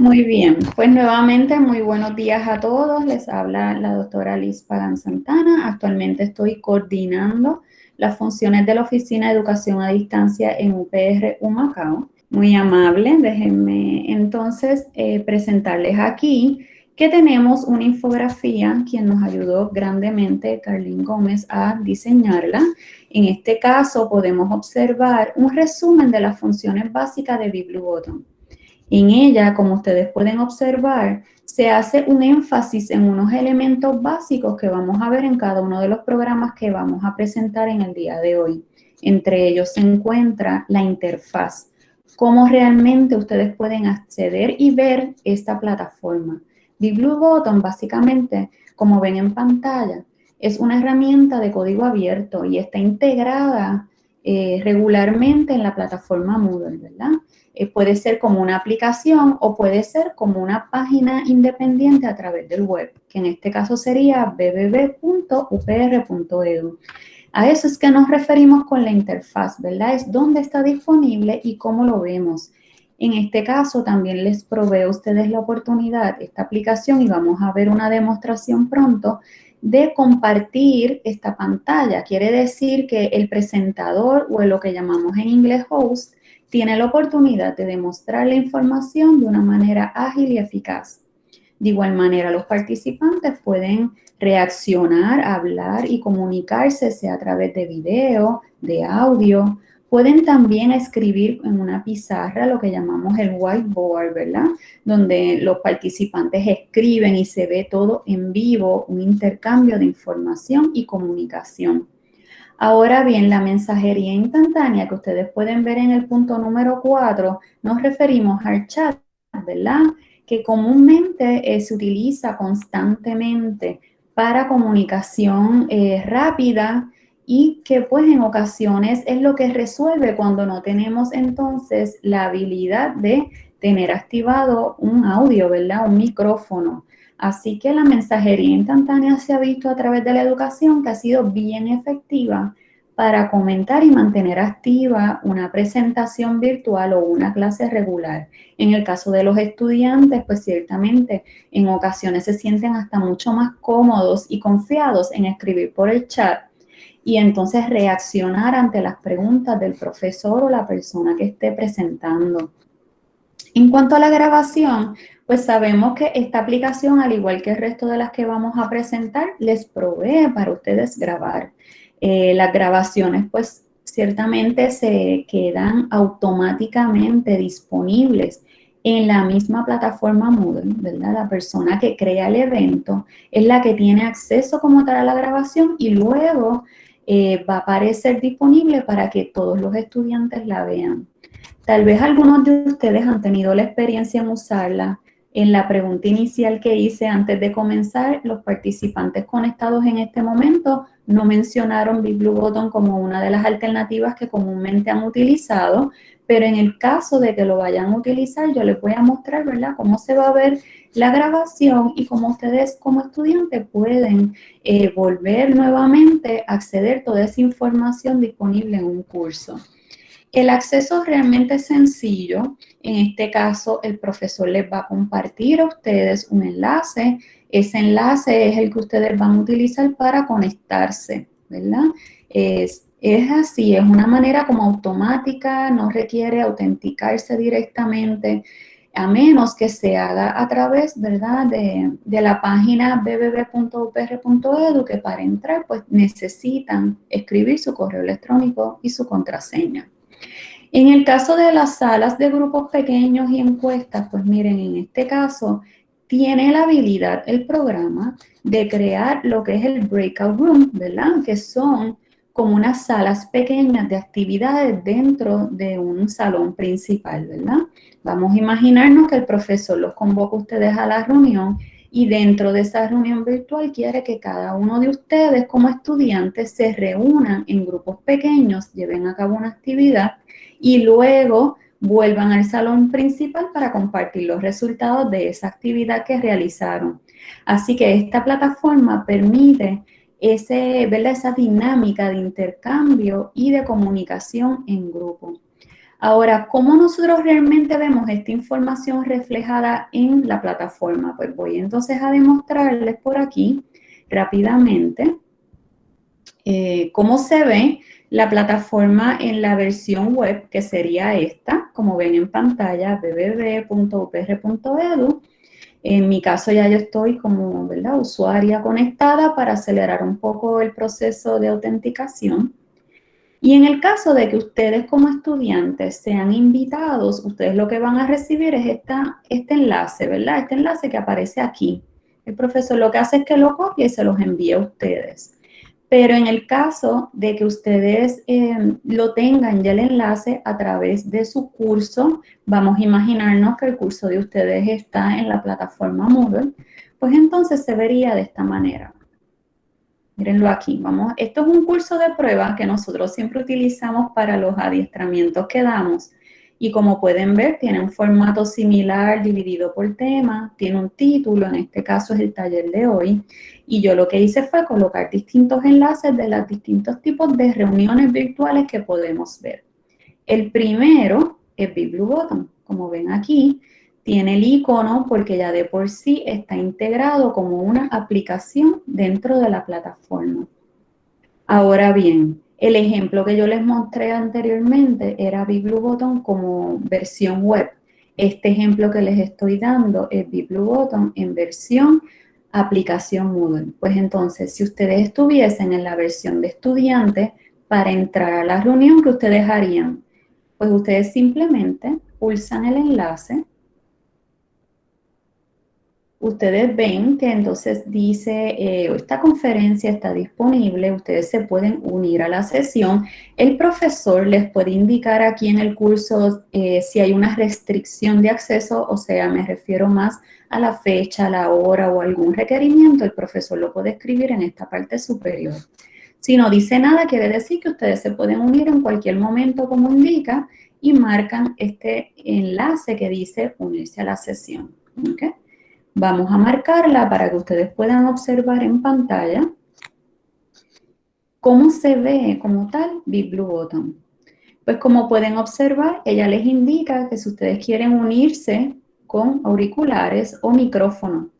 Muy bien, pues nuevamente muy buenos días a todos. Les habla la doctora Liz Pagan Santana. Actualmente estoy coordinando las funciones de la Oficina de Educación a Distancia en UPR Humacao. Muy amable, déjenme entonces eh, presentarles aquí que tenemos una infografía, quien nos ayudó grandemente, Carlín Gómez, a diseñarla. En este caso podemos observar un resumen de las funciones básicas de BibluButton. En ella, como ustedes pueden observar, se hace un énfasis en unos elementos básicos que vamos a ver en cada uno de los programas que vamos a presentar en el día de hoy. Entre ellos se encuentra la interfaz, cómo realmente ustedes pueden acceder y ver esta plataforma. BlueButton, básicamente, como ven en pantalla, es una herramienta de código abierto y está integrada eh, regularmente en la plataforma Moodle, ¿verdad? Eh, puede ser como una aplicación o puede ser como una página independiente a través del web, que en este caso sería www.upr.edu. A eso es que nos referimos con la interfaz, ¿verdad? Es dónde está disponible y cómo lo vemos. En este caso también les provee a ustedes la oportunidad, esta aplicación, y vamos a ver una demostración pronto, de compartir esta pantalla. Quiere decir que el presentador o lo que llamamos en inglés host tiene la oportunidad de demostrar la información de una manera ágil y eficaz. De igual manera, los participantes pueden reaccionar, hablar y comunicarse, sea a través de video, de audio. Pueden también escribir en una pizarra lo que llamamos el whiteboard, ¿verdad? Donde los participantes escriben y se ve todo en vivo, un intercambio de información y comunicación. Ahora bien, la mensajería instantánea que ustedes pueden ver en el punto número 4, nos referimos al chat, ¿verdad? Que comúnmente eh, se utiliza constantemente para comunicación eh, rápida y que pues en ocasiones es lo que resuelve cuando no tenemos entonces la habilidad de tener activado un audio, ¿verdad? Un micrófono. Así que la mensajería instantánea se ha visto a través de la educación que ha sido bien efectiva para comentar y mantener activa una presentación virtual o una clase regular. En el caso de los estudiantes, pues ciertamente en ocasiones se sienten hasta mucho más cómodos y confiados en escribir por el chat y entonces reaccionar ante las preguntas del profesor o la persona que esté presentando. En cuanto a la grabación, pues sabemos que esta aplicación, al igual que el resto de las que vamos a presentar, les provee para ustedes grabar. Eh, las grabaciones, pues, ciertamente se quedan automáticamente disponibles en la misma plataforma Moodle, ¿verdad? La persona que crea el evento es la que tiene acceso como tal a la grabación y luego eh, va a aparecer disponible para que todos los estudiantes la vean. Tal vez algunos de ustedes han tenido la experiencia en usarla, en la pregunta inicial que hice antes de comenzar, los participantes conectados en este momento no mencionaron BigBlueButton como una de las alternativas que comúnmente han utilizado, pero en el caso de que lo vayan a utilizar, yo les voy a mostrar, ¿verdad?, cómo se va a ver la grabación y cómo ustedes como estudiantes pueden eh, volver nuevamente a acceder a toda esa información disponible en un curso. El acceso realmente es sencillo. En este caso, el profesor les va a compartir a ustedes un enlace. Ese enlace es el que ustedes van a utilizar para conectarse, ¿verdad? Así, es una manera como automática, no requiere autenticarse directamente, a menos que se haga a través, ¿verdad?, de, la página bbb.upr.edu, que para entrar, pues necesitan escribir su correo electrónico y su contraseña. En el caso de las salas de grupos pequeños y encuestas, pues miren, en este caso tiene la habilidad el programa de crear lo que es el breakout room, ¿verdad? Que son como unas salas pequeñas de actividades dentro de un salón principal, ¿verdad? Vamos a imaginarnos que el profesor los convoca a ustedes a la reunión y dentro de esa reunión virtual quiere que cada uno de ustedes como estudiantes se reúnan en grupos pequeños, lleven a cabo una actividad y luego vuelvan al salón principal para compartir los resultados de esa actividad que realizaron. Así que esta plataforma permite ese, esa dinámica de intercambio y de comunicación en grupo. Ahora, ¿cómo nosotros realmente vemos esta información reflejada en la plataforma? Pues voy entonces a demostrarles por aquí rápidamente eh, cómo se ve la plataforma en la versión web, que sería esta, como ven en pantalla, www.upr.edu. En mi caso ya yo estoy como usuaria conectada para acelerar un poco el proceso de autenticación. Y en el caso de que ustedes como estudiantes sean invitados, ustedes lo que van a recibir es esta, este enlace, ¿verdad? Este enlace que aparece aquí. El profesor lo que hace es que lo copia y se los envía a ustedes. Pero en el caso de que ustedes eh, lo tengan ya el enlace a través de su curso, vamos a imaginarnos que el curso de ustedes está en la plataforma Moodle, pues entonces se vería de esta manera. Mírenlo aquí, vamos, esto es un curso de prueba que nosotros siempre utilizamos para los adiestramientos que damos. Y como pueden ver, tiene un formato similar dividido por tema, tiene un título, en este caso es el taller de hoy. Y yo lo que hice fue colocar distintos enlaces de los distintos tipos de reuniones virtuales que podemos ver. El primero es BigBlueButton, como ven aquí, tiene el icono porque ya de por sí está integrado como una aplicación dentro de la plataforma. Ahora bien, el ejemplo que yo les mostré anteriormente era BigBlueButton como versión web. Este ejemplo que les estoy dando es BigBlueButton en versión aplicación Moodle. Pues entonces, si ustedes estuviesen en la versión de estudiante, para entrar a la reunión, ¿qué ustedes harían? Pues ustedes simplemente pulsan el enlace ustedes ven que entonces dice, eh, esta conferencia está disponible, ustedes se pueden unir a la sesión. El profesor les puede indicar aquí en el curso eh, si hay una restricción de acceso, o sea, me refiero más a la fecha, la hora o algún requerimiento, el profesor lo puede escribir en esta parte superior. Si no dice nada, quiere decir que ustedes se pueden unir en cualquier momento como indica y marcan este enlace que dice unirse a la sesión. ¿okay? Vamos a marcarla para que ustedes puedan observar en pantalla cómo se ve como tal BigBlueButton. Pues como pueden observar, ella les indica que si ustedes quieren unirse con auriculares o micrófono.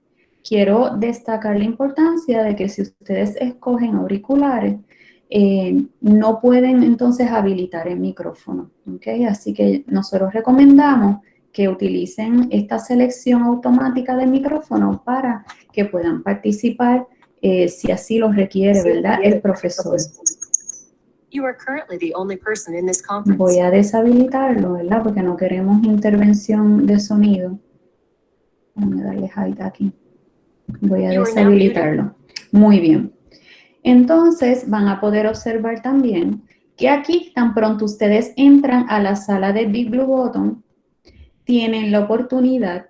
Quiero destacar la importancia de que si ustedes escogen auriculares, eh, no pueden entonces habilitar el micrófono. ¿okay? Así que nosotros recomendamos que utilicen esta selección automática de micrófono para que puedan participar eh, si así lo requiere, ¿verdad? El profesor. Voy a deshabilitarlo, ¿verdad? Porque no queremos intervención de sonido. Voy a darle hide aquí. Voy a deshabilitarlo. Muy bien. Entonces, van a poder observar también que aquí, tan pronto ustedes entran a la sala de Big Blue Button, tienen la oportunidad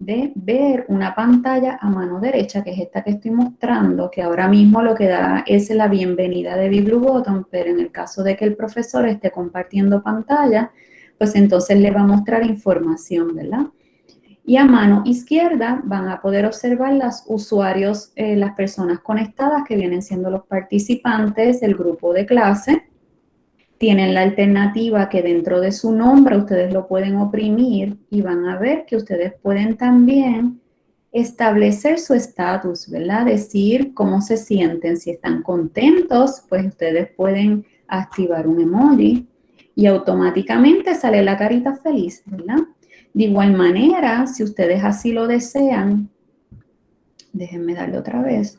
de ver una pantalla a mano derecha, que es esta que estoy mostrando, que ahora mismo lo que da es la bienvenida de BibluButton, pero en el caso de que el profesor esté compartiendo pantalla, pues entonces le va a mostrar información, ¿verdad? Y a mano izquierda van a poder observar los usuarios, eh, las personas conectadas que vienen siendo los participantes del grupo de clase, tienen la alternativa que dentro de su nombre ustedes lo pueden oprimir y van a ver que ustedes pueden también establecer su estatus, ¿verdad? Decir cómo se sienten, si están contentos, pues ustedes pueden activar un emoji y automáticamente sale la carita feliz, ¿verdad? De igual manera, si ustedes así lo desean, déjenme darle otra vez,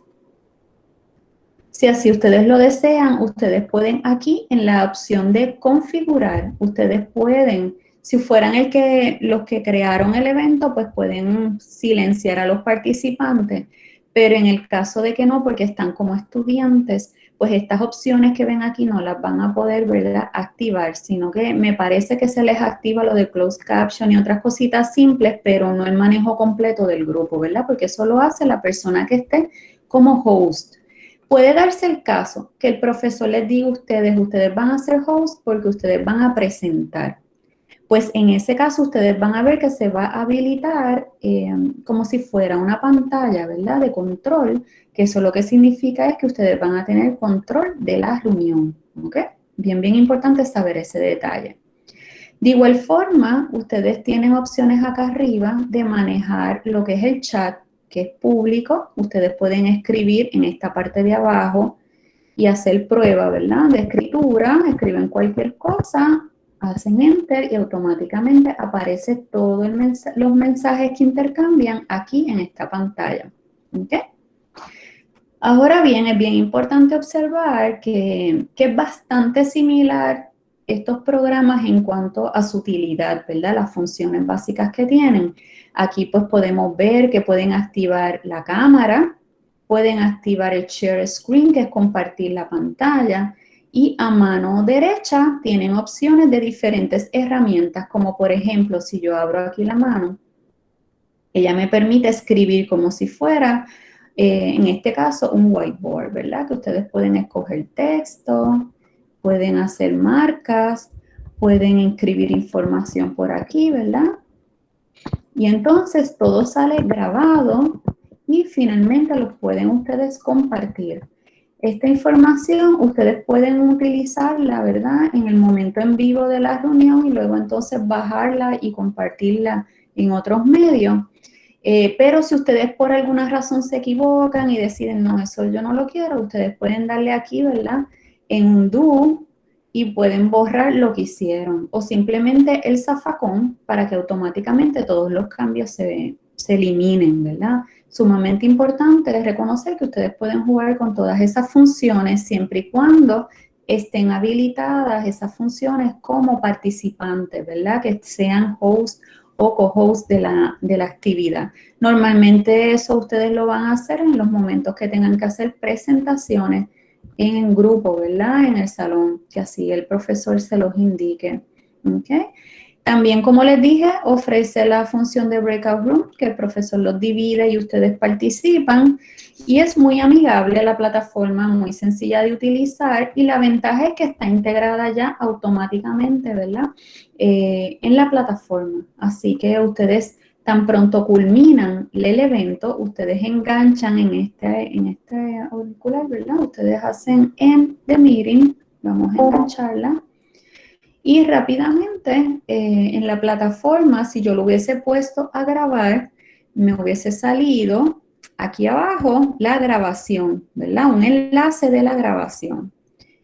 si así ustedes lo desean, ustedes pueden aquí en la opción de configurar, ustedes pueden, si fueran el que, los que crearon el evento, pues pueden silenciar a los participantes, pero en el caso de que no, porque están como estudiantes, pues estas opciones que ven aquí no las van a poder ¿verdad? activar, sino que me parece que se les activa lo de closed caption y otras cositas simples, pero no el manejo completo del grupo, ¿verdad? Porque eso lo hace la persona que esté como host. Puede darse el caso que el profesor les diga a ustedes, ustedes van a ser host porque ustedes van a presentar. Pues en ese caso ustedes van a ver que se va a habilitar eh, como si fuera una pantalla, ¿verdad? De control, que eso lo que significa es que ustedes van a tener control de la reunión, ¿ok? Bien, bien importante saber ese detalle. De igual forma, ustedes tienen opciones acá arriba de manejar lo que es el chat, que es público. Ustedes pueden escribir en esta parte de abajo y hacer prueba, ¿verdad? De escritura, escriben cualquier cosa, hacen enter y automáticamente aparece todos los mensajes que intercambian aquí en esta pantalla. Ahora bien, es bien importante observar que, que es bastante similar estos programas en cuanto a su utilidad, ¿verdad? Las funciones básicas que tienen. Aquí pues podemos ver que pueden activar la cámara, pueden activar el share screen, que es compartir la pantalla, y a mano derecha tienen opciones de diferentes herramientas, como por ejemplo, si yo abro aquí la mano, ella me permite escribir como si fuera, eh, en este caso, un whiteboard, ¿verdad? Que ustedes pueden escoger texto, pueden hacer marcas, pueden inscribir información por aquí, ¿verdad? Y entonces todo sale grabado y finalmente lo pueden ustedes compartir. Esta información ustedes pueden utilizarla, ¿verdad? En el momento en vivo de la reunión y luego entonces bajarla y compartirla en otros medios. Eh, pero si ustedes por alguna razón se equivocan y deciden, no, eso yo no lo quiero, ustedes pueden darle aquí, ¿verdad? en un do y pueden borrar lo que hicieron o simplemente el zafacón para que automáticamente todos los cambios se, se eliminen, ¿verdad? Sumamente importante es reconocer que ustedes pueden jugar con todas esas funciones siempre y cuando estén habilitadas esas funciones como participantes, ¿verdad? Que sean host o co-host de la, de la actividad. Normalmente eso ustedes lo van a hacer en los momentos que tengan que hacer presentaciones en grupo, ¿verdad? En el salón, que así el profesor se los indique. ¿okay? También, como les dije, ofrece la función de Breakout Room, que el profesor los divide y ustedes participan. Y es muy amigable la plataforma, muy sencilla de utilizar. Y la ventaja es que está integrada ya automáticamente, ¿verdad? Eh, en la plataforma. Así que ustedes tan pronto culminan el evento, ustedes enganchan en este, en este auricular, ¿verdad? Ustedes hacen en the meeting, vamos a engancharla. Y rápidamente eh, en la plataforma, si yo lo hubiese puesto a grabar, me hubiese salido aquí abajo la grabación, ¿verdad? Un enlace de la grabación.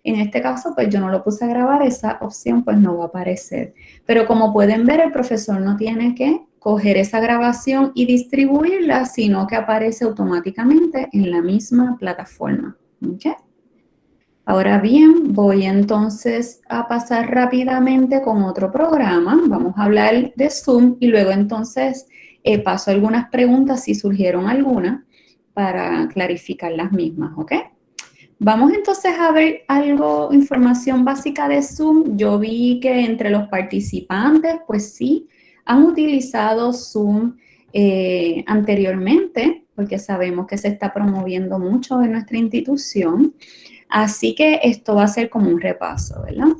En este caso, pues yo no lo puse a grabar, esa opción pues no va a aparecer. Pero como pueden ver, el profesor no tiene que coger esa grabación y distribuirla, sino que aparece automáticamente en la misma plataforma. Ahora bien, voy entonces a pasar rápidamente con otro programa. Vamos a hablar de Zoom y luego entonces eh, paso algunas preguntas si surgieron algunas para clarificar las mismas, ¿ok? Vamos entonces a ver algo, información básica de Zoom. Yo vi que entre los participantes, pues sí, han utilizado Zoom eh, anteriormente, porque sabemos que se está promoviendo mucho en nuestra institución. Así que esto va a ser como un repaso, ¿verdad?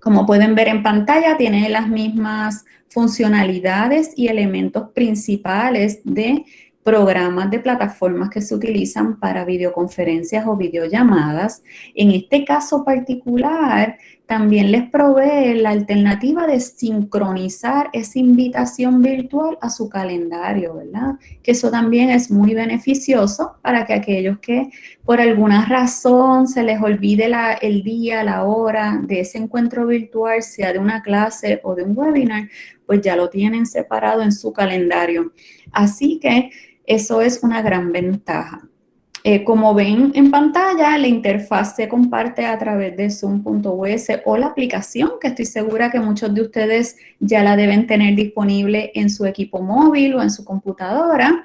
Como pueden ver en pantalla, tiene las mismas funcionalidades y elementos principales de programas de plataformas que se utilizan para videoconferencias o videollamadas. En este caso particular, también les provee la alternativa de sincronizar esa invitación virtual a su calendario, ¿verdad? Que eso también es muy beneficioso para que aquellos que por alguna razón se les olvide el día, la hora de ese encuentro virtual, sea de una clase o de un webinar, pues ya lo tienen separado en su calendario. Así que eso es una gran ventaja. Eh, como ven en pantalla, la interfaz se comparte a través de Zoom.us o la aplicación, que estoy segura que muchos de ustedes ya la deben tener disponible en su equipo móvil o en su computadora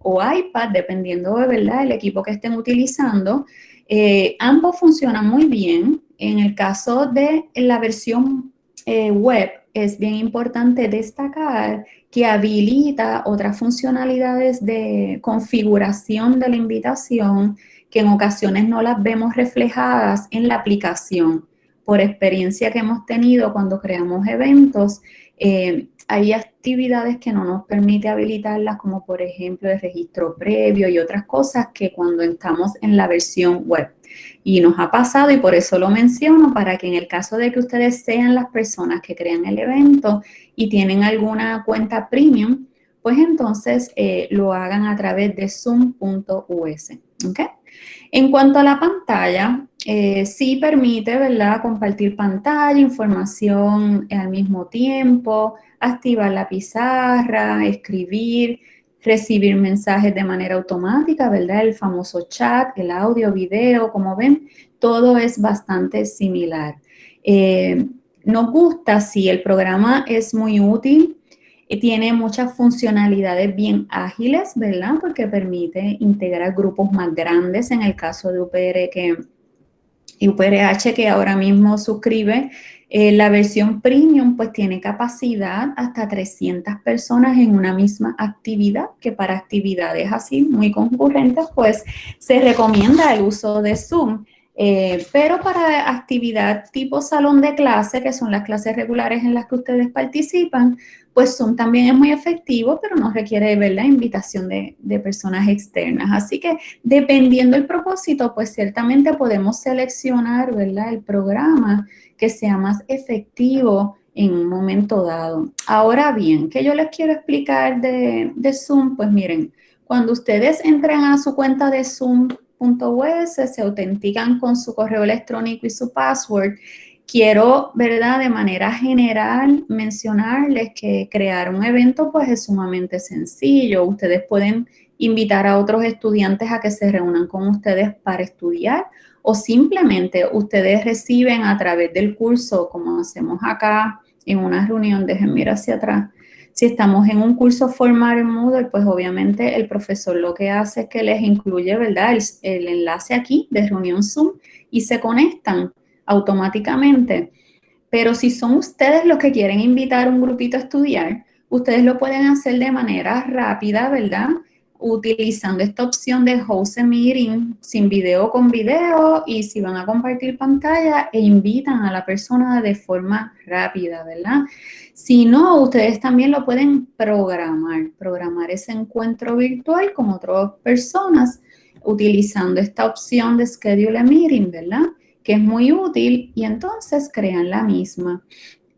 o iPad, dependiendo de ¿verdad? el equipo que estén utilizando. Eh, ambos funcionan muy bien. En el caso de la versión eh, web, es bien importante destacar que habilita otras funcionalidades de configuración de la invitación que en ocasiones no las vemos reflejadas en la aplicación. Por experiencia que hemos tenido cuando creamos eventos, eh, hay actividades que no nos permite habilitarlas, como por ejemplo el registro previo y otras cosas que cuando estamos en la versión web. Y nos ha pasado y por eso lo menciono, para que en el caso de que ustedes sean las personas que crean el evento y tienen alguna cuenta premium, pues entonces eh, lo hagan a través de zoom.us. ¿okay? En cuanto a la pantalla, eh, sí permite, ¿verdad?, compartir pantalla, información al mismo tiempo, activar la pizarra, escribir, recibir mensajes de manera automática, ¿verdad? El famoso chat, el audio, video, como ven, todo es bastante similar. Eh, nos gusta si el programa es muy útil, eh, tiene muchas funcionalidades bien ágiles, ¿verdad? Porque permite integrar grupos más grandes en el caso de UPR que, UPRH que ahora mismo suscribe. Eh, la versión premium pues tiene capacidad hasta 300 personas en una misma actividad, que para actividades así muy concurrentes pues se recomienda el uso de Zoom. Eh, pero para actividad tipo salón de clase, que son las clases regulares en las que ustedes participan, pues Zoom también es muy efectivo, pero no requiere ver la invitación de, personas externas. Así que dependiendo del propósito, pues ciertamente podemos seleccionar. El programa que sea más efectivo en un momento dado. Ahora bien, ¿qué yo les quiero explicar de, Zoom? Pues miren, cuando ustedes entran a su cuenta de Zoom.us, se autentican con su correo electrónico y su password, quiero, ¿verdad? De manera general mencionarles que crear un evento pues es sumamente sencillo. Ustedes pueden invitar a otros estudiantes a que se reúnan con ustedes para estudiar o simplemente ustedes reciben a través del curso, como hacemos acá en una reunión, déjenme ir hacia atrás. Si estamos en un curso formal en Moodle, pues obviamente el profesor lo que hace es que les incluye, ¿verdad? El, el enlace aquí de reunión Zoom y se conectan automáticamente. Pero si son ustedes los que quieren invitar a un grupito a estudiar, ustedes lo pueden hacer de manera rápida, ¿verdad? Utilizando esta opción de host a meeting sin video con video y si van a compartir pantalla e invitan a la persona de forma rápida, ¿verdad? Si no, ustedes también lo pueden programar, programar ese encuentro virtual con otras personas utilizando esta opción de schedule a meeting, ¿verdad? que es muy útil y entonces crean la misma.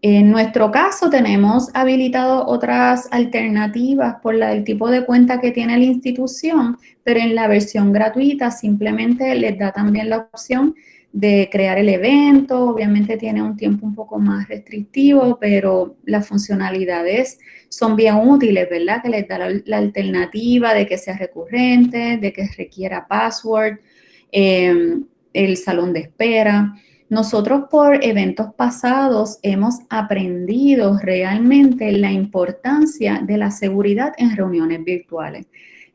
En nuestro caso tenemos habilitado otras alternativas por la, el tipo de cuenta que tiene la institución, pero en la versión gratuita simplemente les da también la opción de crear el evento, obviamente tiene un tiempo un poco más restrictivo, pero las funcionalidades son bien útiles, ¿verdad? Que les da la, alternativa de que sea recurrente, de que requiera password, eh, el salón de espera. Nosotros por eventos pasados hemos aprendido realmente la importancia de la seguridad en reuniones virtuales.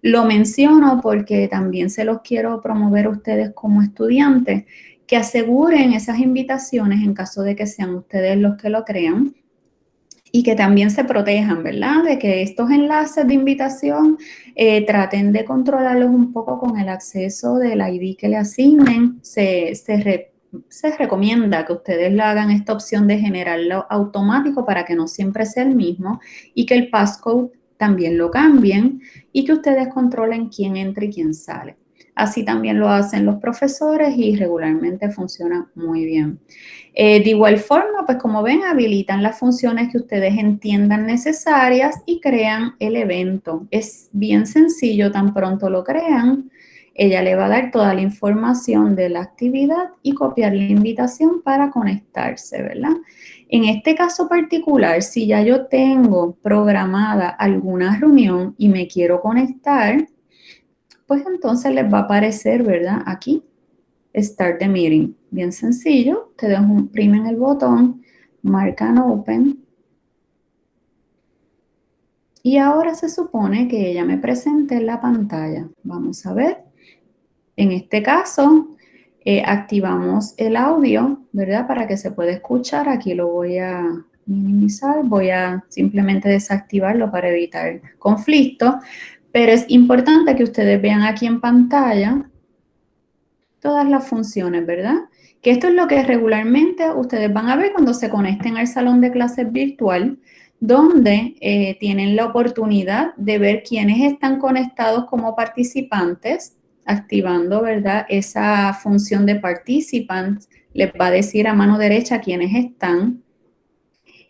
Lo menciono porque también se los quiero promover a ustedes como estudiantes, que aseguren esas invitaciones en caso de que sean ustedes los que lo crean, y que también se protejan, ¿verdad? De que estos enlaces de invitación eh, traten de controlarlos un poco con el acceso del ID que le asignen. Se, se, recomienda que ustedes le hagan esta opción de generarlo automático para que no siempre sea el mismo y que el passcode también lo cambien y que ustedes controlen quién entra y quién sale. Así también lo hacen los profesores y regularmente funciona muy bien. Eh, de igual forma, pues como ven, habilitan las funciones que ustedes entiendan necesarias y crean el evento. Es bien sencillo, tan pronto lo crean, ella le va a dar toda la información de la actividad y copiar la invitación para conectarse, ¿verdad? En este caso particular, si ya yo tengo programada alguna reunión y me quiero conectar, pues entonces les va a aparecer, ¿verdad? Aquí, Start the Meeting. Bien sencillo, ustedes oprimen el botón, marcan Open. Y ahora se supone que ella me presente en la pantalla. Vamos a ver. En este caso, eh, activamos el audio, ¿verdad? Para que se pueda escuchar. Aquí lo voy a minimizar. Voy a simplemente desactivarlo para evitar conflicto. Pero es importante que ustedes vean aquí en pantalla todas las funciones, ¿verdad? Que esto es lo que regularmente ustedes van a ver cuando se conecten al salón de clases virtual, donde eh, tienen la oportunidad de ver quiénes están conectados como participantes activando, ¿verdad? Esa función de participants, les va a decir a mano derecha quiénes están.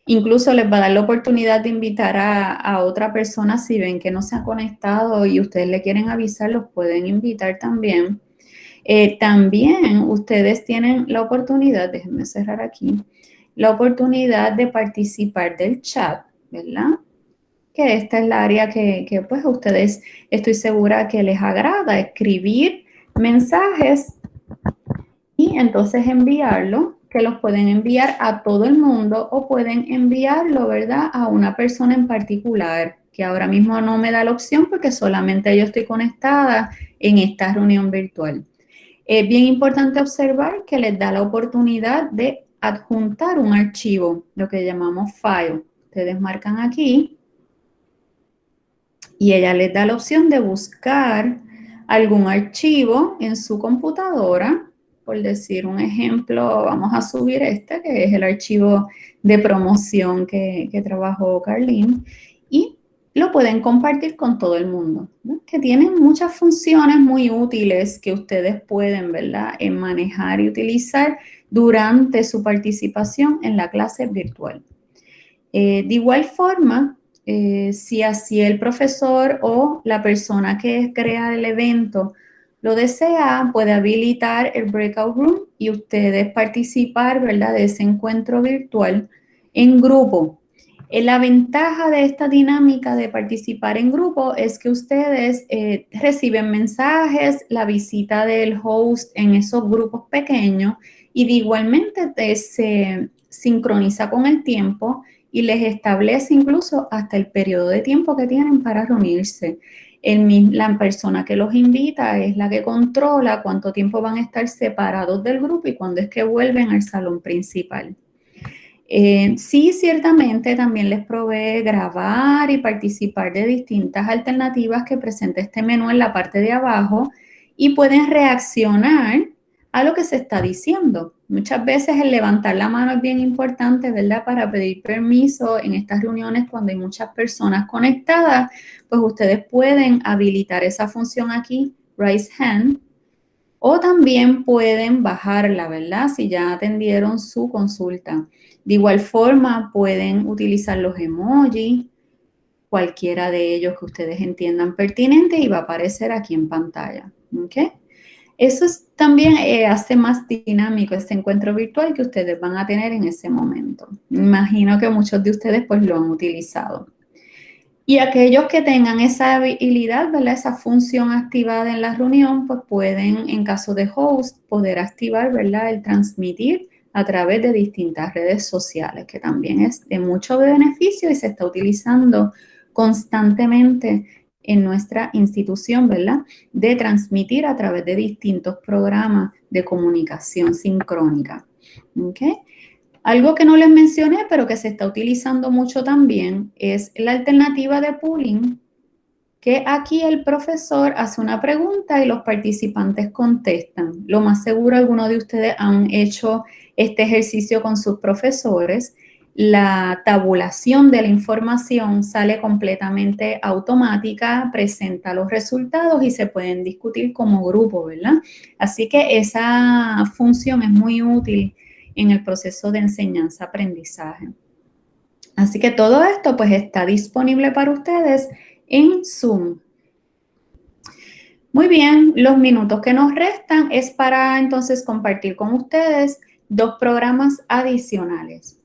Incluso les va a dar la oportunidad de invitar a, otra persona si ven que no se ha conectado y ustedes le quieren avisar, los pueden invitar también. Eh, también ustedes tienen la oportunidad, déjenme cerrar aquí, la oportunidad de participar del chat, ¿verdad? Que esta es la área que, que pues ustedes estoy segura que les agrada, escribir mensajes y entonces enviarlo, que los pueden enviar a todo el mundo o pueden enviarlo, ¿verdad? A una persona en particular, que ahora mismo no me da la opción porque solamente yo estoy conectada en esta reunión virtual. Es bien importante observar que les da la oportunidad de adjuntar un archivo, lo que llamamos file. Ustedes marcan aquí y ella les da la opción de buscar algún archivo en su computadora. Por decir un ejemplo, vamos a subir este, que es el archivo de promoción que, trabajó Carlene. Y lo pueden compartir con todo el mundo, que tienen muchas funciones muy útiles que ustedes pueden, ¿verdad?, en manejar y utilizar durante su participación en la clase virtual. Eh, de igual forma, eh, si así el profesor o la persona que crea el evento lo desea, puede habilitar el breakout room y ustedes participar, ¿verdad?, de ese encuentro virtual en grupo eh, la ventaja de esta dinámica de participar en grupo es que ustedes eh, reciben mensajes, la visita del host en esos grupos pequeños y de igualmente se sincroniza con el tiempo y les establece incluso hasta el periodo de tiempo que tienen para reunirse. la persona que los invita es la que controla cuánto tiempo van a estar separados del grupo y cuándo es que vuelven al salón principal. Eh, sí, ciertamente también les provee grabar y participar de distintas alternativas que presenta este menú en la parte de abajo y pueden reaccionar a lo que se está diciendo. Muchas veces el levantar la mano es bien importante, ¿verdad? Para pedir permiso en estas reuniones cuando hay muchas personas conectadas, pues ustedes pueden habilitar esa función aquí, raise hand, o también pueden bajarla, ¿verdad? Si ya atendieron su consulta. De igual forma, pueden utilizar los emojis, cualquiera de ellos que ustedes entiendan pertinente y va a aparecer aquí en pantalla. ¿ok? Eso también eh, hace más dinámico este encuentro virtual que ustedes van a tener en ese momento. Imagino que muchos de ustedes pues lo han utilizado. Y aquellos que tengan esa habilidad, ¿verdad? esa función activada en la reunión, pues pueden, en caso de host, poder activar ¿verdad? el transmitir a través de distintas redes sociales, que también es de mucho beneficio y se está utilizando constantemente en nuestra institución, ¿verdad? De transmitir a través de distintos programas de comunicación sincrónica. ¿Ok? Algo que no les mencioné, pero que se está utilizando mucho también, es la alternativa de pooling, que aquí el profesor hace una pregunta y los participantes contestan. Lo más seguro, algunos de ustedes han hecho este ejercicio con sus profesores, la tabulación de la información sale completamente automática, presenta los resultados y se pueden discutir como grupo, ¿verdad? Así que esa función es muy útil en el proceso de enseñanza-aprendizaje. Así que todo esto pues está disponible para ustedes en Zoom. Muy bien, los minutos que nos restan es para entonces compartir con ustedes dos programas adicionales.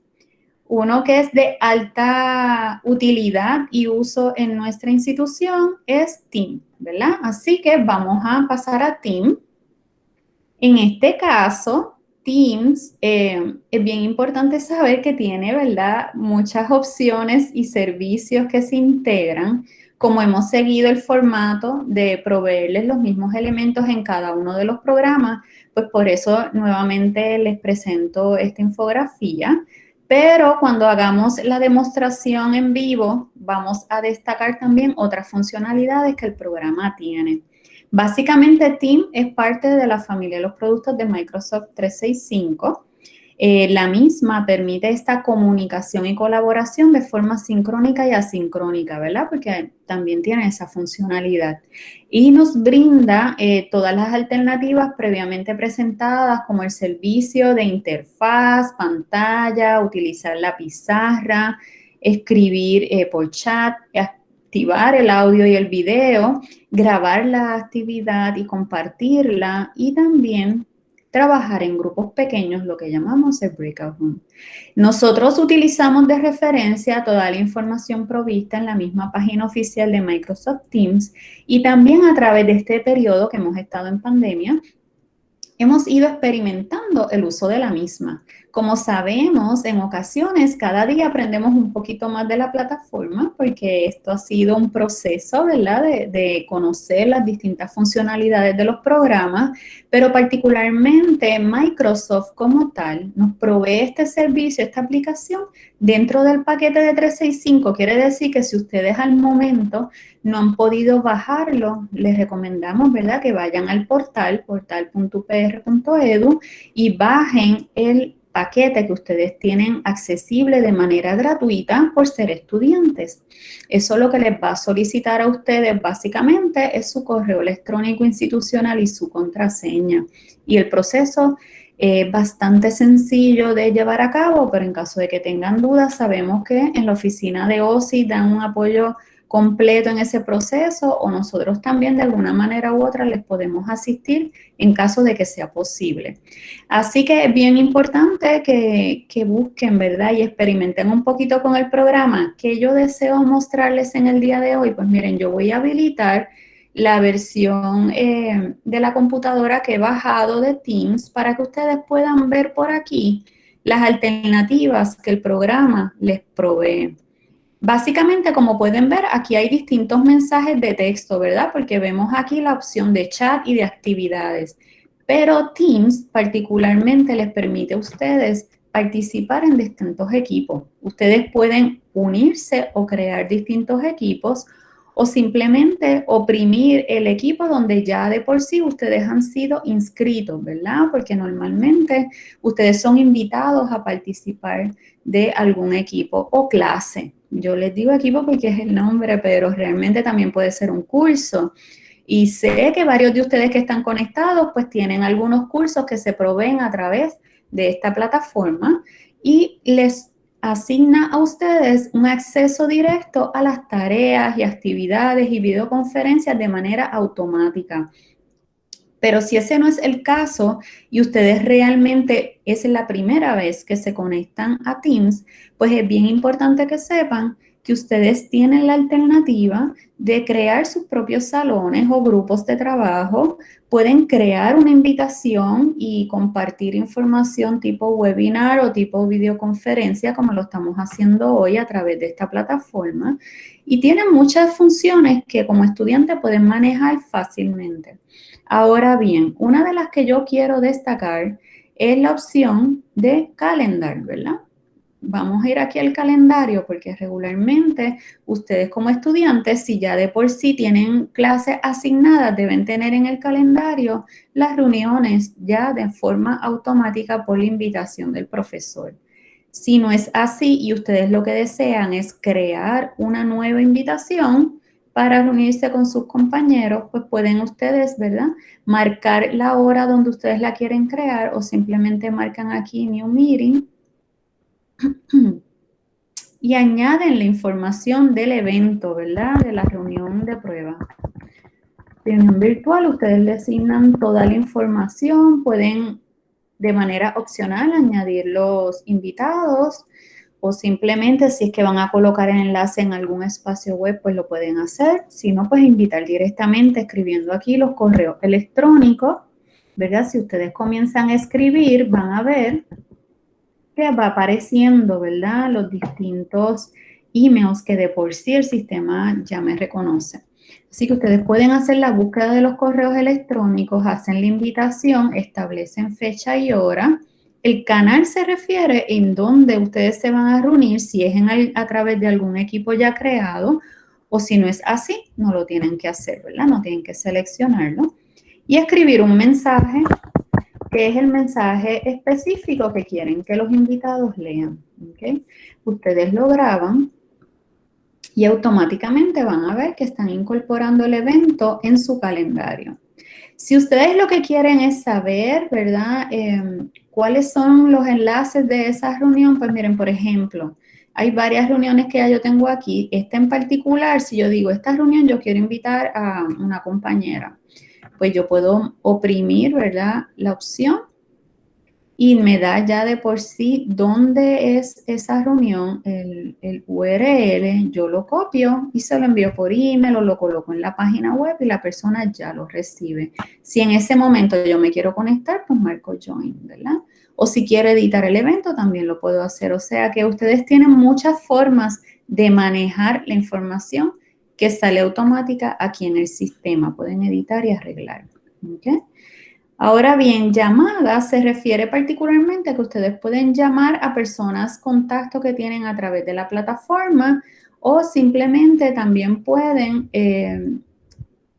Uno que es de alta utilidad y uso en nuestra institución es Team, ¿verdad? Así que vamos a pasar a Team. En este caso, Teams, eh, es bien importante saber que tiene, ¿verdad? Muchas opciones y servicios que se integran. Como hemos seguido el formato de proveerles los mismos elementos en cada uno de los programas, pues por eso nuevamente les presento esta infografía. Pero cuando hagamos la demostración en vivo, vamos a destacar también otras funcionalidades que el programa tiene. Básicamente, Team es parte de la familia de los productos de Microsoft 365 Eh, la misma permite esta comunicación y colaboración de forma sincrónica y asincrónica, ¿verdad? Porque también tiene esa funcionalidad. Y nos brinda eh, todas las alternativas previamente presentadas, como el servicio de interfaz, pantalla, utilizar la pizarra, escribir eh, por chat, activar el audio y el video, grabar la actividad y compartirla y también trabajar en grupos pequeños, lo que llamamos el breakout room. Nosotros utilizamos de referencia toda la información provista en la misma página oficial de Microsoft Teams y también a través de este periodo que hemos estado en pandemia, hemos ido experimentando el uso de la misma. Como sabemos, en ocasiones cada día aprendemos un poquito más de la plataforma porque esto ha sido un proceso, ¿verdad? De, conocer las distintas funcionalidades de los programas, pero particularmente Microsoft como tal nos provee este servicio, esta aplicación dentro del paquete de 365. Quiere decir que si ustedes al momento no han podido bajarlo, les recomendamos, ¿verdad? Que vayan al portal, portal.upr.edu y bajen el paquete que ustedes tienen accesible de manera gratuita por ser estudiantes. Eso lo que les va a solicitar a ustedes básicamente es su correo electrónico institucional y su contraseña. Y el proceso es bastante sencillo de llevar a cabo, pero en caso de que tengan dudas, sabemos que en la oficina de OSI dan un apoyo completo en ese proceso o nosotros también de alguna manera u otra les podemos asistir en caso de que sea posible. Así que es bien importante que, busquen, ¿verdad? Y experimenten un poquito con el programa. que yo deseo mostrarles en el día de hoy? Pues miren, yo voy a habilitar la versión eh, de la computadora que he bajado de Teams para que ustedes puedan ver por aquí las alternativas que el programa les provee. Básicamente, como pueden ver, aquí hay distintos mensajes de texto, ¿verdad? Porque vemos aquí la opción de chat y de actividades. Pero Teams particularmente les permite a ustedes participar en distintos equipos. Ustedes pueden unirse o crear distintos equipos o simplemente oprimir el equipo donde ya de por sí ustedes han sido inscritos, ¿verdad? Porque normalmente ustedes son invitados a participar de algún equipo o clase. Yo les digo equipo porque es el nombre, pero realmente también puede ser un curso. Y sé que varios de ustedes que están conectados, pues tienen algunos cursos que se proveen a través de esta plataforma y les asigna a ustedes un acceso directo a las tareas y actividades y videoconferencias de manera automática. Pero si ese no es el caso y ustedes realmente es la primera vez que se conectan a Teams, pues es bien importante que sepan que ustedes tienen la alternativa de crear sus propios salones o grupos de trabajo. Pueden crear una invitación y compartir información tipo webinar o tipo videoconferencia, como lo estamos haciendo hoy a través de esta plataforma. Y tienen muchas funciones que como estudiante pueden manejar fácilmente. Ahora bien, una de las que yo quiero destacar es la opción de calendar, ¿verdad? Vamos a ir aquí al calendario porque regularmente ustedes como estudiantes, si ya de por sí tienen clases asignadas, deben tener en el calendario las reuniones ya de forma automática por la invitación del profesor. Si no es así y ustedes lo que desean es crear una nueva invitación, para reunirse con sus compañeros, pues pueden ustedes, ¿verdad? Marcar la hora donde ustedes la quieren crear o simplemente marcan aquí New Meeting y añaden la información del evento, ¿verdad? De la reunión de prueba. Reunión virtual, ustedes le asignan toda la información, pueden de manera opcional añadir los invitados, o simplemente si es que van a colocar el enlace en algún espacio web, pues lo pueden hacer. Si no, pues invitar directamente escribiendo aquí los correos electrónicos, ¿verdad? Si ustedes comienzan a escribir, van a ver que va apareciendo, ¿verdad? Los distintos emails que de por sí el sistema ya me reconoce. Así que ustedes pueden hacer la búsqueda de los correos electrónicos, hacen la invitación, establecen fecha y hora, el canal se refiere en dónde ustedes se van a reunir, si es a través de algún equipo ya creado, o si no es así, no lo tienen que hacer, ¿verdad? No tienen que seleccionarlo. Y escribir un mensaje que es el mensaje específico que quieren que los invitados lean. Ustedes lo graban y automáticamente van a ver que están incorporando el evento en su calendario. Si ustedes lo que quieren es saber, ¿verdad? Em, ¿Cuáles son los enlaces de esa reunión? Pues miren, por ejemplo, hay varias reuniones que ya yo tengo aquí. Esta en particular, si yo digo, esta reunión yo quiero invitar a una compañera, pues yo puedo oprimir, ¿verdad? La opción y me da ya de por sí dónde es esa reunión, el, URL, yo lo copio y se lo envío por email o lo coloco en la página web y la persona ya lo recibe. Si en ese momento yo me quiero conectar, pues marco join, ¿verdad? O si quiero editar el evento, también lo puedo hacer. O sea que ustedes tienen muchas formas de manejar la información que sale automática aquí en el sistema. Pueden editar y arreglar. Ahora bien, llamada se refiere particularmente a que ustedes pueden llamar a personas, contacto que tienen a través de la plataforma o simplemente también pueden eh,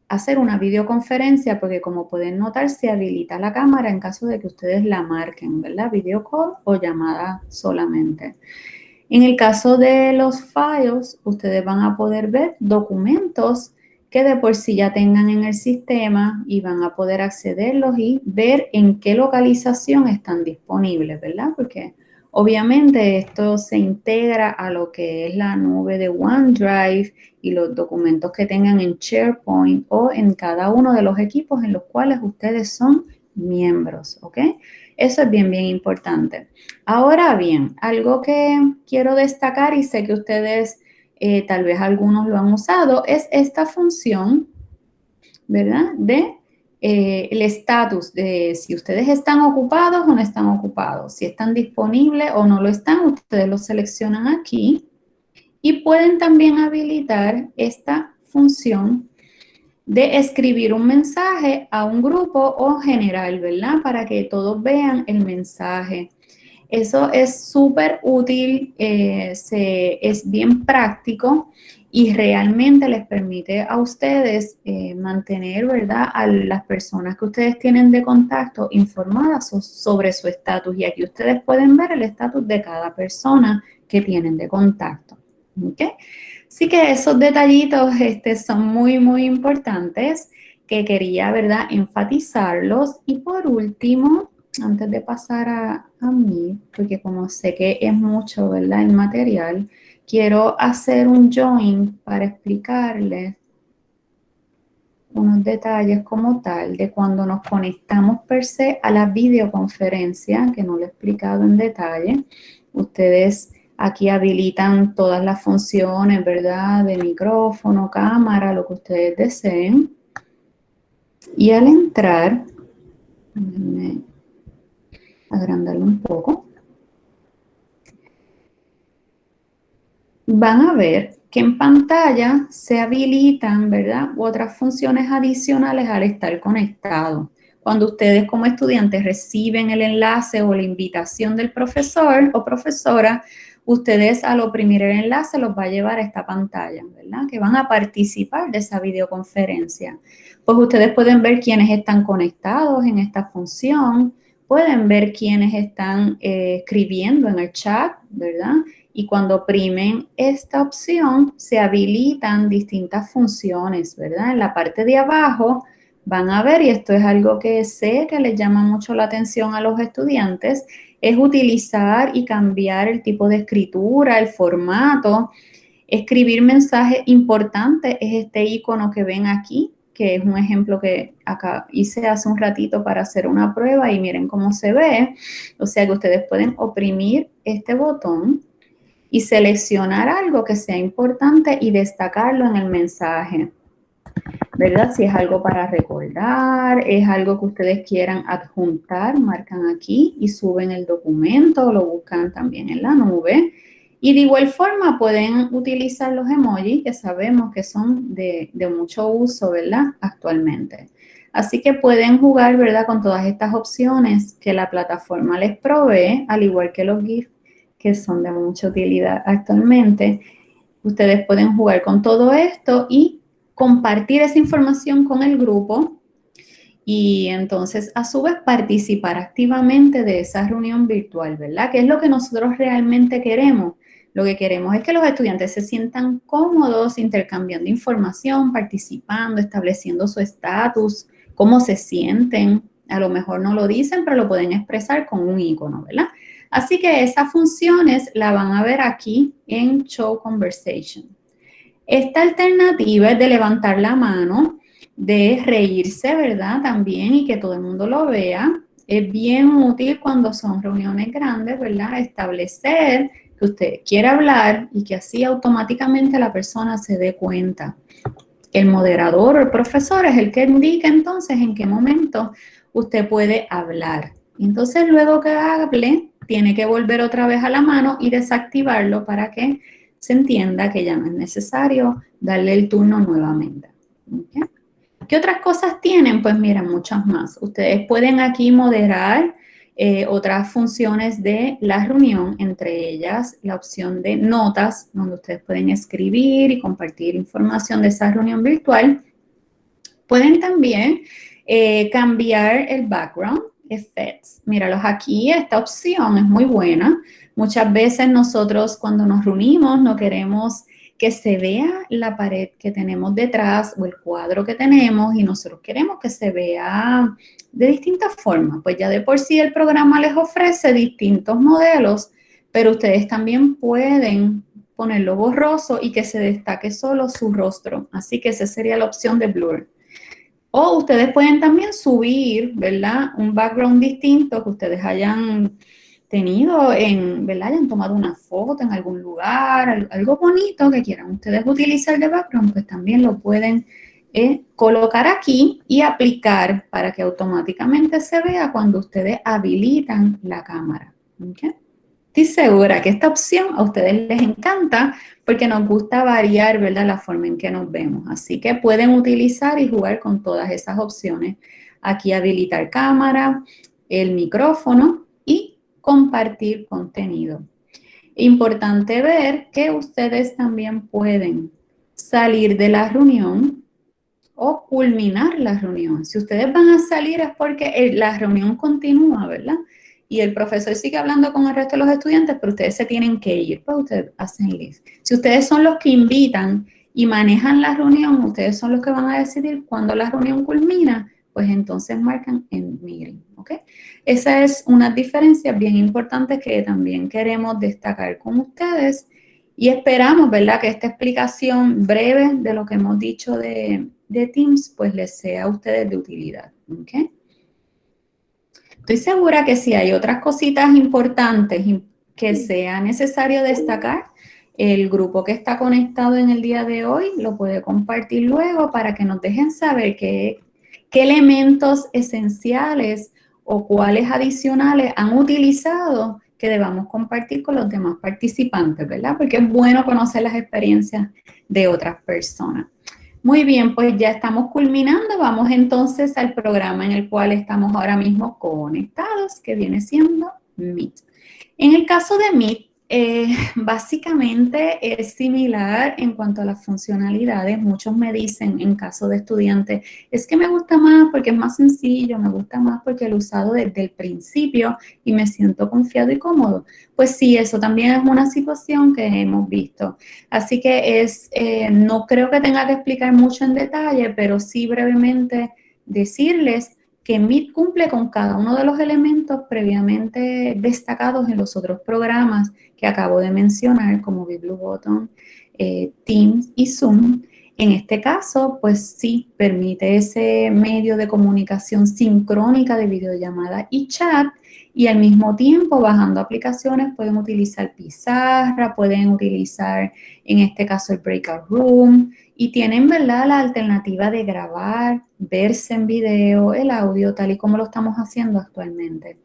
hacer una videoconferencia porque como pueden notar se habilita la cámara en caso de que ustedes la marquen, ¿verdad? Video call o llamada solamente. En el caso de los files, ustedes van a poder ver documentos que de por sí ya tengan en el sistema y van a poder accederlos y ver en qué localización están disponibles, ¿verdad? Porque obviamente esto se integra a lo que es la nube de OneDrive y los documentos que tengan en SharePoint o en cada uno de los equipos en los cuales ustedes son miembros, ¿ok? Eso es bien, bien importante. Ahora bien, algo que quiero destacar y sé que ustedes eh, tal vez algunos lo han usado, es esta función, ¿verdad? De eh, el estatus de si ustedes están ocupados o no están ocupados, si están disponibles o no lo están, ustedes lo seleccionan aquí y pueden también habilitar esta función de escribir un mensaje a un grupo o general, ¿verdad? Para que todos vean el mensaje. Eso es súper útil, eh, es bien práctico y realmente les permite a ustedes eh, mantener, ¿verdad?, a las personas que ustedes tienen de contacto informadas sobre su estatus. Y aquí ustedes pueden ver el estatus de cada persona que tienen de contacto. ¿okay? Así que esos detallitos este, son muy, muy importantes que quería, ¿verdad?, enfatizarlos. Y por último, antes de pasar a, mí, porque como sé que es mucho, ¿verdad? El material, quiero hacer un join para explicarles unos detalles como tal de cuando nos conectamos per se a la videoconferencia, que no lo he explicado en detalle. Ustedes aquí habilitan todas las funciones, ¿verdad? De micrófono, cámara, lo que ustedes deseen. Y al entrar, agrandarlo un poco, van a ver que en pantalla se habilitan, ¿verdad? Otras funciones adicionales al estar conectado. Cuando ustedes como estudiantes reciben el enlace o la invitación del profesor o profesora, ustedes al oprimir el enlace los va a llevar a esta pantalla, ¿verdad? Que van a participar de esa videoconferencia. Pues ustedes pueden ver quiénes están conectados en esta función, pueden ver quiénes están eh, escribiendo en el chat, ¿verdad? Y cuando oprimen esta opción, se habilitan distintas funciones, ¿verdad? En la parte de abajo van a ver, y esto es algo que sé que les llama mucho la atención a los estudiantes, es utilizar y cambiar el tipo de escritura, el formato. Escribir mensajes importantes es este icono que ven aquí, que es un ejemplo que acá hice hace un ratito para hacer una prueba y miren cómo se ve. O sea que ustedes pueden oprimir este botón y seleccionar algo que sea importante y destacarlo en el mensaje. ¿Verdad? Si es algo para recordar, es algo que ustedes quieran adjuntar, marcan aquí y suben el documento, lo buscan también en la nube. Y de igual forma pueden utilizar los emojis que sabemos que son de, mucho uso, ¿verdad? Actualmente. Así que pueden jugar, ¿verdad? Con todas estas opciones que la plataforma les provee, al igual que los GIFs que son de mucha utilidad actualmente. Ustedes pueden jugar con todo esto y compartir esa información con el grupo y entonces a su vez participar activamente de esa reunión virtual, ¿verdad? Que es lo que nosotros realmente queremos. Lo que queremos es que los estudiantes se sientan cómodos intercambiando información, participando, estableciendo su estatus, cómo se sienten. A lo mejor no lo dicen, pero lo pueden expresar con un icono, ¿verdad? Así que esas funciones la van a ver aquí en Show Conversation. Esta alternativa es de levantar la mano, de reírse, ¿verdad? También y que todo el mundo lo vea. Es bien útil cuando son reuniones grandes, ¿verdad? Establecer que usted quiere hablar y que así automáticamente la persona se dé cuenta. El moderador o el profesor es el que indica entonces en qué momento usted puede hablar. Entonces luego que hable, tiene que volver otra vez a la mano y desactivarlo para que se entienda que ya no es necesario darle el turno nuevamente. ¿Qué otras cosas tienen? Pues mira, muchas más. Ustedes pueden aquí moderar eh, otras funciones de la reunión, entre ellas la opción de notas, donde ustedes pueden escribir y compartir información de esa reunión virtual. Pueden también eh, cambiar el background, effects. Míralos aquí, esta opción es muy buena. Muchas veces nosotros cuando nos reunimos no queremos que se vea la pared que tenemos detrás o el cuadro que tenemos y nosotros queremos que se vea de distintas formas. Pues ya de por sí el programa les ofrece distintos modelos, pero ustedes también pueden ponerlo borroso y que se destaque solo su rostro. Así que esa sería la opción de blur. O ustedes pueden también subir, ¿verdad? Un background distinto que ustedes hayan tenido en, ¿verdad? Hayan tomado una foto en algún lugar, algo bonito que quieran ustedes utilizar de background, pues también lo pueden eh, colocar aquí y aplicar para que automáticamente se vea cuando ustedes habilitan la cámara. Estoy segura que esta opción a ustedes les encanta porque nos gusta variar, ¿verdad? La forma en que nos vemos. Así que pueden utilizar y jugar con todas esas opciones. Aquí habilitar cámara, el micrófono y compartir contenido. Importante ver que ustedes también pueden salir de la reunión o culminar la reunión. Si ustedes van a salir es porque la reunión continúa, ¿verdad? Y el profesor sigue hablando con el resto de los estudiantes, pero ustedes se tienen que ir, pues ustedes hacen list. Si ustedes son los que invitan y manejan la reunión, ustedes son los que van a decidir cuándo la reunión culmina, pues entonces marcan en meeting, ¿ok? Esa es una diferencia bien importante que también queremos destacar con ustedes y esperamos, ¿verdad?, que esta explicación breve de lo que hemos dicho de, de Teams, pues les sea a ustedes de utilidad, ¿ok? Estoy segura que si hay otras cositas importantes que sea necesario destacar, el grupo que está conectado en el día de hoy lo puede compartir luego para que nos dejen saber qué, qué elementos esenciales o cuáles adicionales han utilizado que debamos compartir con los demás participantes, ¿verdad? Porque es bueno conocer las experiencias de otras personas. Muy bien, pues ya estamos culminando. Vamos entonces al programa en el cual estamos ahora mismo conectados, que viene siendo Meet. En el caso de Meet, eh, básicamente es similar en cuanto a las funcionalidades. Muchos me dicen en caso de estudiantes, es que me gusta más porque es más sencillo, me gusta más porque lo he usado desde el principio y me siento confiado y cómodo. Pues sí, eso también es una situación que hemos visto. Así que es, eh, no creo que tenga que explicar mucho en detalle, pero sí brevemente decirles que Meet cumple con cada uno de los elementos previamente destacados en los otros programas que acabo de mencionar, como BlueButton, eh, Teams y Zoom. En este caso, pues sí, permite ese medio de comunicación sincrónica de videollamada y chat y al mismo tiempo, bajando aplicaciones, pueden utilizar pizarra, pueden utilizar, en este caso, el Breakout Room, y tienen, ¿verdad?, la alternativa de grabar, verse en video, el audio, tal y como lo estamos haciendo actualmente.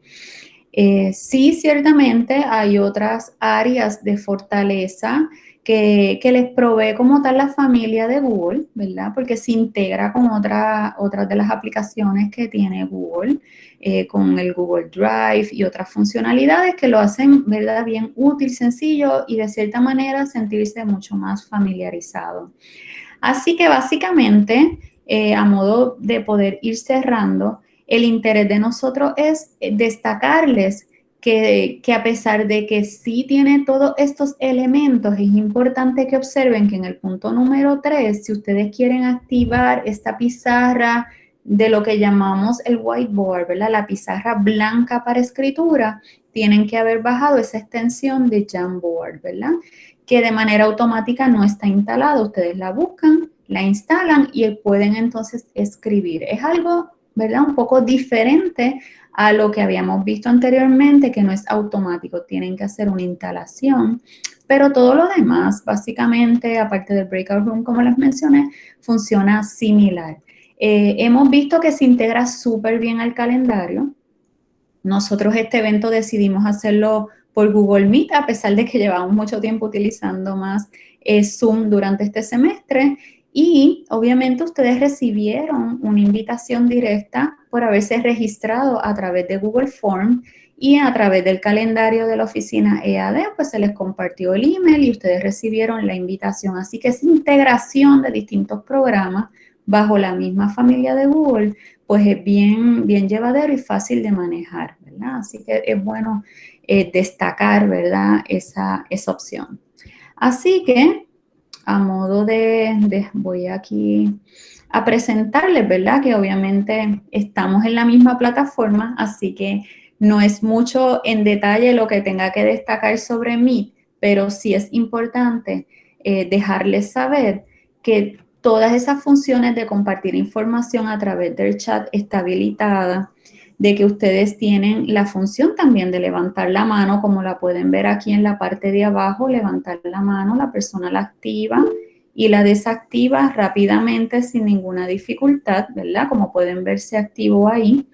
Eh, sí, ciertamente hay otras áreas de fortaleza que, les provee como tal la familia de Google, ¿verdad? Porque se integra con otra, otras de las aplicaciones que tiene Google, eh, con el Google Drive y otras funcionalidades que lo hacen, ¿verdad? Bien útil, sencillo y de cierta manera sentirse mucho más familiarizado. Así que básicamente eh, a modo de poder ir cerrando, el interés de nosotros es destacarles que, a pesar de que sí tiene todos estos elementos, es importante que observen que en el punto número 3, si ustedes quieren activar esta pizarra de lo que llamamos el whiteboard, ¿verdad? La pizarra blanca para escritura, tienen que haber bajado esa extensión de Jamboard, ¿verdad? Que de manera automática no está instalada. Ustedes la buscan, la instalan y pueden entonces escribir. Es algo, ¿verdad? Un poco diferente a lo que habíamos visto anteriormente, que no es automático. Tienen que hacer una instalación. Pero todo lo demás, básicamente, aparte del Breakout Room, como les mencioné, funciona similar. Eh, hemos visto que se integra súper bien al calendario. Nosotros este evento decidimos hacerlo por Google Meet, a pesar de que llevamos mucho tiempo utilizando más eh, Zoom durante este semestre. Y obviamente ustedes recibieron una invitación directa por haberse registrado a través de Google Form y a través del calendario de la oficina EAD, pues se les compartió el email y ustedes recibieron la invitación. Así que esa integración de distintos programas bajo la misma familia de Google, pues es bien, bien llevadero y fácil de manejar, ¿verdad? Así que es bueno eh, destacar, ¿verdad? Esa, esa opción. Así que, a modo de, voy aquí a presentarles, ¿verdad? Que obviamente estamos en la misma plataforma, así que no es mucho en detalle lo que tenga que destacar sobre mí, pero sí es importante eh, dejarles saber que todas esas funciones de compartir información a través del chat está habilitada, de que ustedes tienen la función también de levantar la mano, como la pueden ver aquí en la parte de abajo, levantar la mano, la persona la activa y la desactiva rápidamente sin ninguna dificultad, ¿verdad? Como pueden ver, se activó ahí.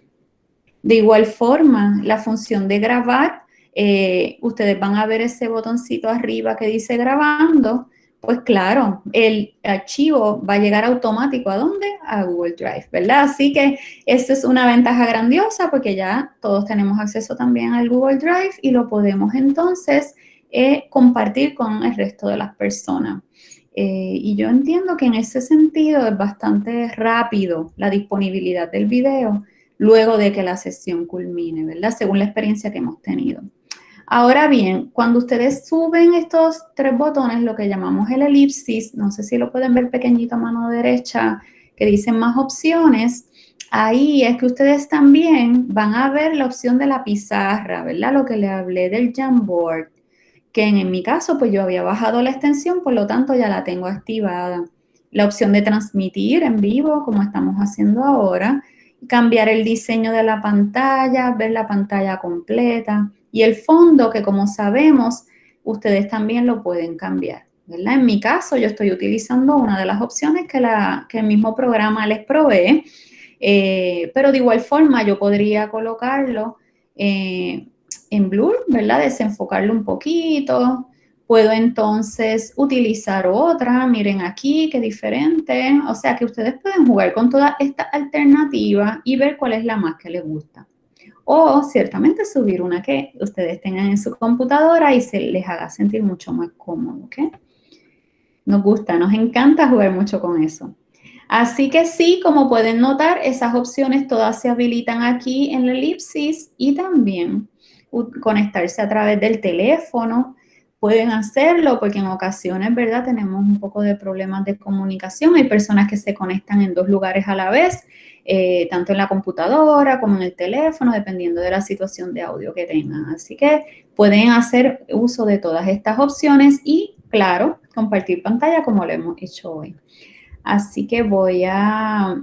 De igual forma, la función de grabar, eh, ustedes van a ver ese botoncito arriba que dice grabando, pues claro, el archivo va a llegar automático. ¿A dónde? A Google Drive, ¿verdad? Así que esta es una ventaja grandiosa porque ya todos tenemos acceso también al Google Drive y lo podemos entonces eh, compartir con el resto de las personas. Eh, y yo entiendo que en ese sentido es bastante rápido la disponibilidad del video luego de que la sesión culmine, ¿verdad? Según la experiencia que hemos tenido. Ahora bien, cuando ustedes suben estos tres botones, lo que llamamos el elipsis, no sé si lo pueden ver pequeñito a mano derecha, que dicen más opciones, ahí es que ustedes también van a ver la opción de la pizarra, ¿verdad? Lo que le hablé del Jamboard, que en, mi caso, pues yo había bajado la extensión, por lo tanto ya la tengo activada. La opción de transmitir en vivo, como estamos haciendo ahora, cambiar el diseño de la pantalla, ver la pantalla completa, y el fondo, que como sabemos, ustedes también lo pueden cambiar. ¿verdad? En mi caso, yo estoy utilizando una de las opciones que, el mismo programa les provee, eh, pero de igual forma yo podría colocarlo eh, en blur, ¿verdad? Desenfocarlo un poquito. Puedo entonces utilizar otra, miren aquí, qué diferente. O sea que ustedes pueden jugar con toda esta alternativa y ver cuál es la más que les gusta o ciertamente subir una que ustedes tengan en su computadora y se les haga sentir mucho más cómodo, ¿ok? Nos gusta, nos encanta jugar mucho con eso. Así que sí, como pueden notar, esas opciones todas se habilitan aquí en la elipsis y también conectarse a través del teléfono. Pueden hacerlo porque en ocasiones, ¿verdad? Tenemos un poco de problemas de comunicación. Hay personas que se conectan en dos lugares a la vez eh, tanto en la computadora como en el teléfono, dependiendo de la situación de audio que tengan. Así que pueden hacer uso de todas estas opciones y, claro, compartir pantalla como lo hemos hecho hoy. Así que voy a